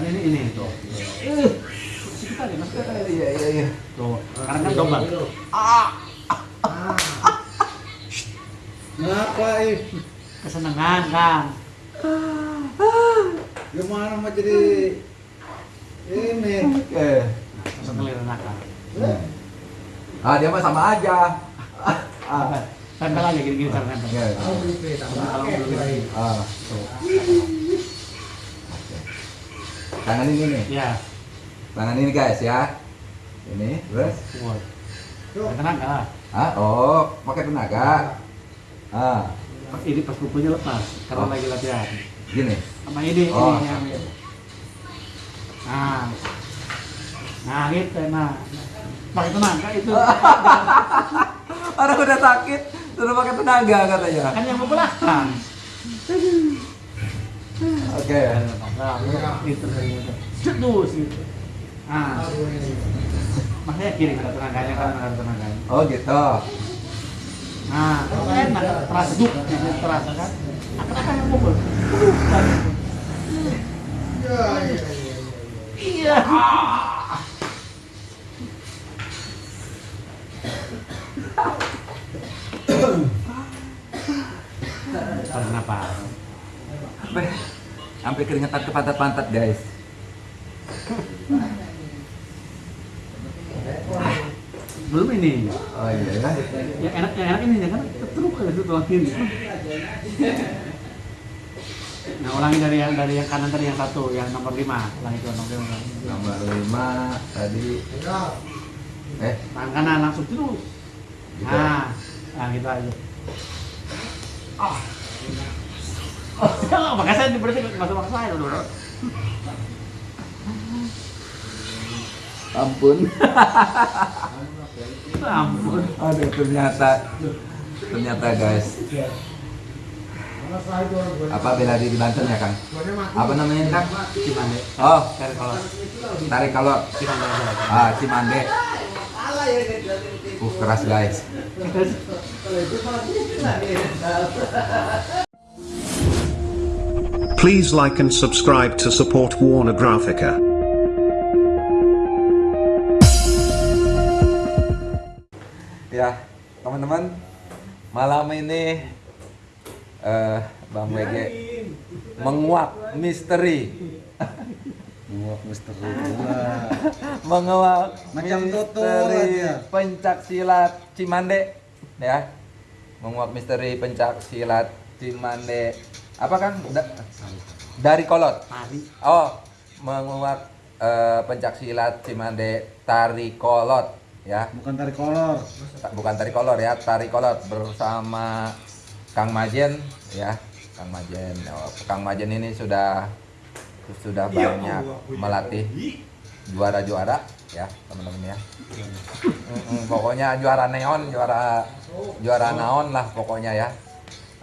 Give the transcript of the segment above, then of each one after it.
Kan ini ini tuh. Eh, masuk. Iya iya iya. Tuh, kan. Ah, Ngapain? kesenangan kan. Gimana mau jadi ini? Masuk nakal. Ah dia mah sama aja. Ah. Tempel aja gini-gini cara. Iya. Kalau belum ini. Ah. Tangan ini nih. Ya, Tangan ini guys ya. Ini terus. Tenaga. Ah, oh, pakai tenaga. Ah, Ini pas kukunya lepas karena Oh. lagi latihan. gini. Sama ini, Oh. ini yang Nah, nah gitu, nah. Pakai tenaga itu. Orang udah sakit, suruh pakai tenaga katanya. kan yang mau belakang. Oke. Nah, gitu gitu. Cedus gitu. Ah, makanya kiri ada tenaganya kan ada tenaganya. Oh gitu. Nah, enak terasa duk, terasa kan. Yang kan. Iya. Kenapa? Sampai keringetan ke pantat-pantat guys. Belum ini. Oh iya ya. Yang enak yang enak ini ya kan terus ada itu kiri. Nah, ulangi dari yang dari yang kanan tadi yang satu, yang nomor lima, ulangi itu nomor lima. Nomor lima tadi. Eh, Tangan kanan langsung terus. Gitu. Nah, nah gitu aja. Ah. Oh, makanya saya berarti masuk maksa saya dulu. ampun. Ampun. Aduh, ternyata ternyata guys. Apa bela diri Banten ya, Kang? Apa namanya Kang? Cimande. Oh, Cari kalau tarik kalau Cimande ah Cimande. Uh, keras guys. Please like and subscribe to support Warner Graphica. Ya, teman-teman, malam ini eh Bang WG menguak misteri. Menguak misteri pula. menguak Macam misteri pencak silat Cimande ya menguak misteri pencak silat Cimande apa kan? Da- dari kolot? Tari. oh menguak eh, pencak silat Cimande tari kolot ya. Bukan tarik kolor. Ta- bukan tari kolor ya. Tari kolot bersama Kang Majen ya. Kang Majen Oh, Kang Majen ini sudah sudah banyak melatih juara-juara ya teman-teman ya. Mm-mm, pokoknya juara neon juara juara naon lah pokoknya ya.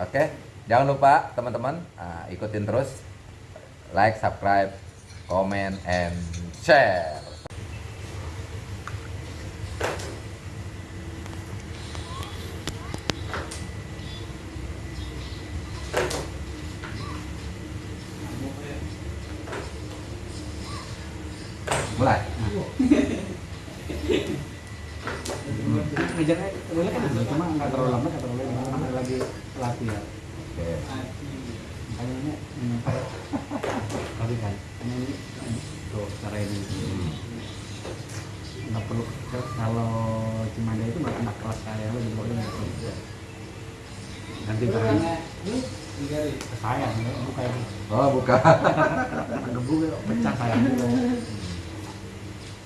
Oke jangan lupa teman-teman ah, ikutin terus like subscribe comment and share mulai boleh kan cuma nggak terlalu lama, nggak terlalu lama, lagi latihan. Oke Makanya ini ini tapi kan ini ini, tuh cara ini. Nggak perlu kalau Cimande itu nggak anak kelas saya lu juga udah nggak perlu. Nanti barang ke saya, buka ini. oh pecah saya.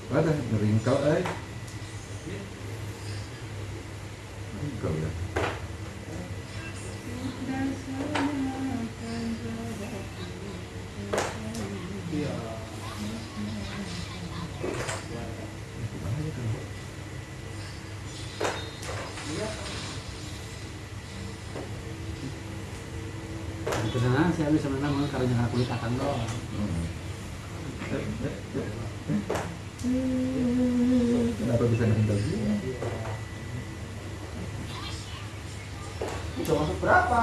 Ngeringkel eh. Ringkel ya. Di sana saya bisa menang karena jangan kulit akan doang. Kenapa bisa ngeringkel gini? Itu masuk berapa?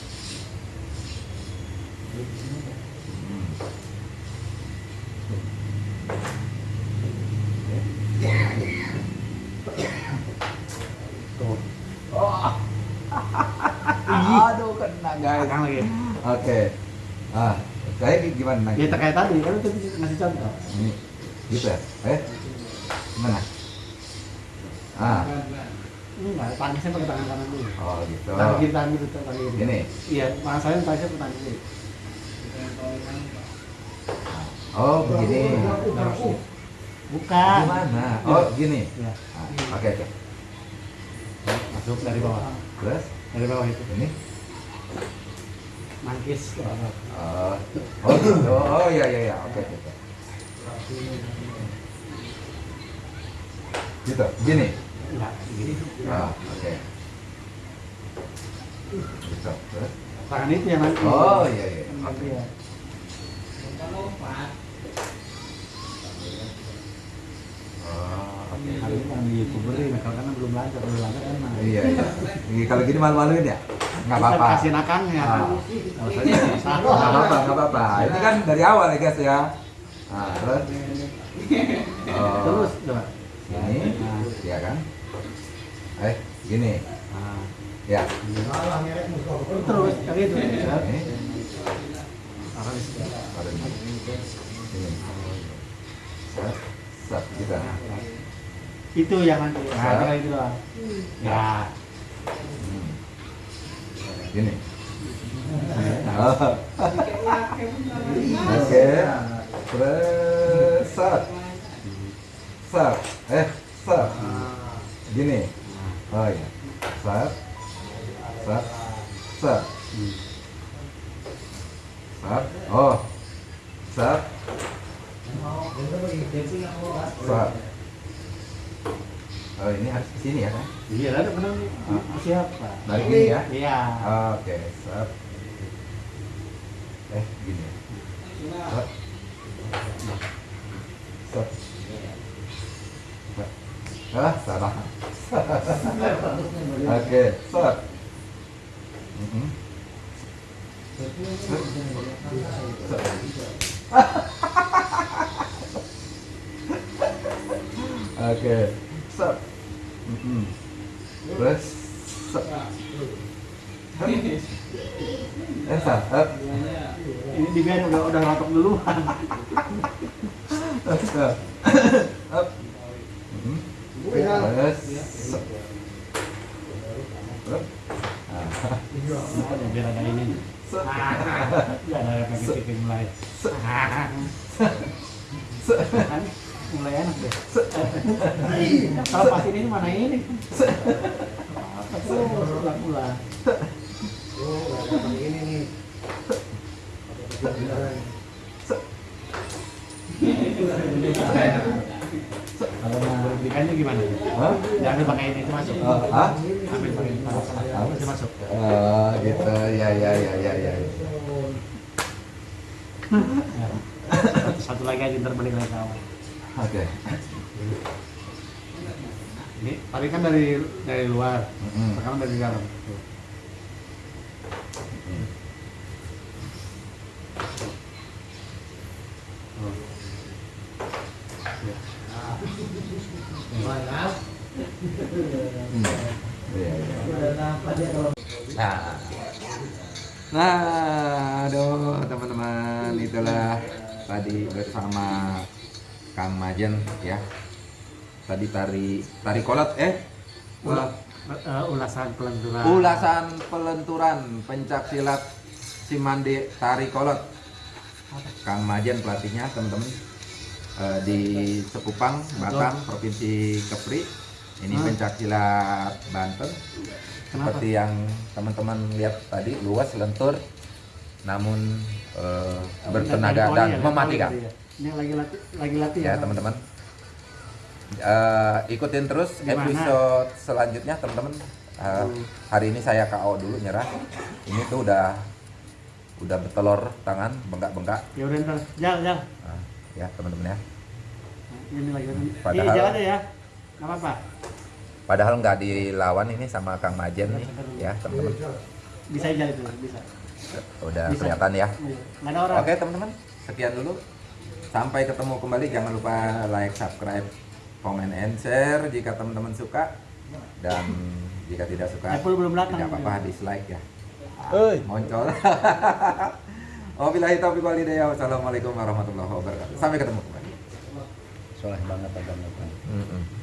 ya tuh Aduh kena guys. Oke. Ah, saya gimana? ya terkait tadi kan itu ngasih contoh Ini gitu ya? Eh? Gimana? Ah, enggak tangisnya pakai tangan kanan dulu oh gitu. tangan kiri tangan kiri tangan kiri Gini. iya mas saya tangisnya pakai tangan kiri Oh, begini. bukan Gimana? Oh, gini. ya Ah, Oke, oke. masuk dari bawah Terus dari bawah itu ini nangkis ke bawah Oh, oh gitu. Oh iya iya iya. Oke oke. oke. Gitu. Gini. enggak gini Ah, oke. Gitu. Terus. tangan itu yang nanti Oh iya iya. Oke. ya. Oh, oke. Hari ini kan kalau karena belum lancar, belum lancar. Iya iya. Iya, Kalau gini malu-maluin ya? Nggak apa-apa. Kasih nakangnya. Ah. Saya nggak apa-apa, nggak apa-apa. Ini kan dari awal ya guys ya. Nah, terus. Oh, Terus coba. Gini, ya kan? Eh, gini. Ya. terus kayak gitu. Ini. Taruh di situ. Taruh ini. Ini. Set, set, gitu. Itu yang nanti. Nah, itu doang. Ya. Hmm. Gini. Oh. Oke. Terus set. Set. Eh, set. Gini. Oh iya. Set. Set. Set. Set. Oh. Set. Oh ini harus ke sini ya kan? Iya, ada benar nih. Siapa? Balik gini ya? Iya. Oke, set. Eh, gini. Set. Set. Ah, salah. Oke. Mhm. Oke, set. Mhm. Terus set. Eh. Ini dibiarin udah udah rotok duluan. Up. Mhm. Terus. Ah. Nah, biar ada ini. Biar ada efek titik mulai. Mulai enak deh. Kalau pas ini mana ini? Aku ulang-ulang. Kalau mau belikannya gimana? Hah? Jangan pakai ini itu masuk. Oh, ah? Ambil pakai ini masuk. Itu masuk. Oh, gitu. Ya, ya, ya, ya, ya. Satu, satu lagi aja ntar balik lagi ke awal. Oke. Ini tadi kan dari dari luar, Mhm. sekarang dari dalam. Ya. Hmm. Nah, nah, aduh teman-teman itulah tadi bersama Kang Majen ya. Tadi tari tari kolot eh Ula- eh, ulasan pelenturan. ulasan pelenturan pencak silat Simande tari kolot. Kang Majen pelatihnya teman-teman Eh, di Sekupang, Batam, Provinsi Kepri. Ini Hmm. pencak silat Banten. Kenapa? Seperti yang teman-teman lihat tadi luas lentur namun eh, bertenaga dan mematikan. Ya. Ini lagi latih, lagi latih Ya teman-teman. Eh, ikutin terus Gimana? episode selanjutnya teman-teman. Eh, hari ini saya KO dulu nyerah. Ini tuh udah udah bertelur tangan, bengkak-bengkak. Ya udah ntar, jal, jal. Nah, ya teman-teman ya. Nah, Ini lagi. Padahal- Ini jalan ya. Nggak apa-apa. Padahal nggak dilawan ini sama Kang Majen nih, ya teman-teman. Bisa aja itu, bisa. Udah Bisa. kelihatan ya. Iya. Ada orang. Oke teman-teman, sekian dulu. Sampai ketemu kembali. Jangan lupa like, subscribe, komen, and share jika teman-teman suka. Dan jika tidak suka, Apple belum datang. tidak apa-apa dislike ya. Hei. Moncol. Wabillahi taufiq wal hidayah. Wassalamualaikum warahmatullahi wabarakatuh. Sampai ketemu kembali. Soleh banget agama. Mm-mm.